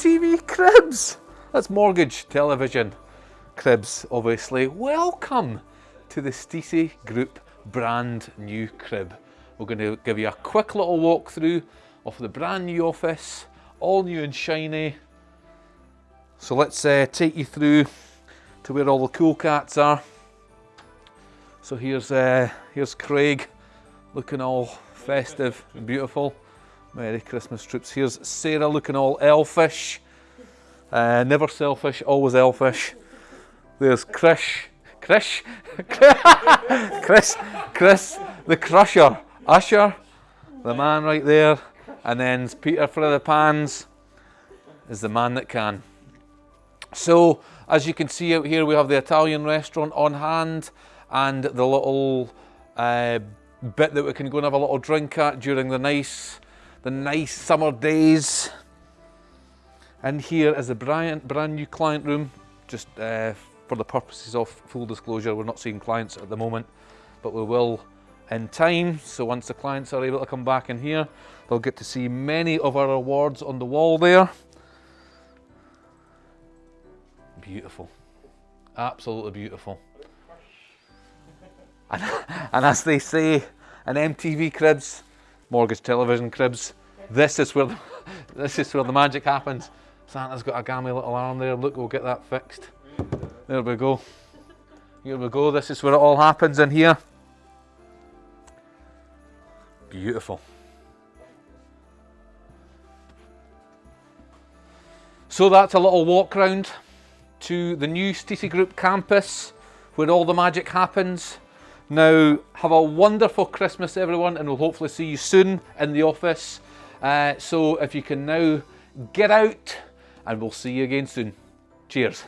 cribs. That's mortgage television cribs, obviously. Welcome to the Stacey Group brand new crib. We're going to give you a quick little walkthrough of the brand new office, all new and shiny. So let's uh, take you through to where all the cool cats are. So here's uh, here's Craig, looking all festive and beautiful. Merry Christmas troops. Here's Sarah looking all elfish. Uh, never selfish, always elfish. There's Chris, Chris, Chris, Chris, the crusher, Usher, the man right there. And then Peter for the pans is the man that can. So as you can see out here, we have the Italian restaurant on hand and the little uh, bit that we can go and have a little drink at during the nice the nice summer days. And here is a brand, brand new client room, just uh, for the purposes of full disclosure, we're not seeing clients at the moment, but we will in time. So once the clients are able to come back in here, they'll get to see many of our awards on the wall there. Beautiful, absolutely beautiful. And, and as they say, an MTV cribs, mortgage television cribs. This is where the, this is where the magic happens. Santa's got a gammy little arm there. Look, we'll get that fixed. There we go. Here we go. This is where it all happens in here. Beautiful. So that's a little walk round to the new Stacey Group campus where all the magic happens. Now, have a wonderful Christmas, everyone, and we'll hopefully see you soon in the office. Uh, so if you can now get out, and we'll see you again soon. Cheers.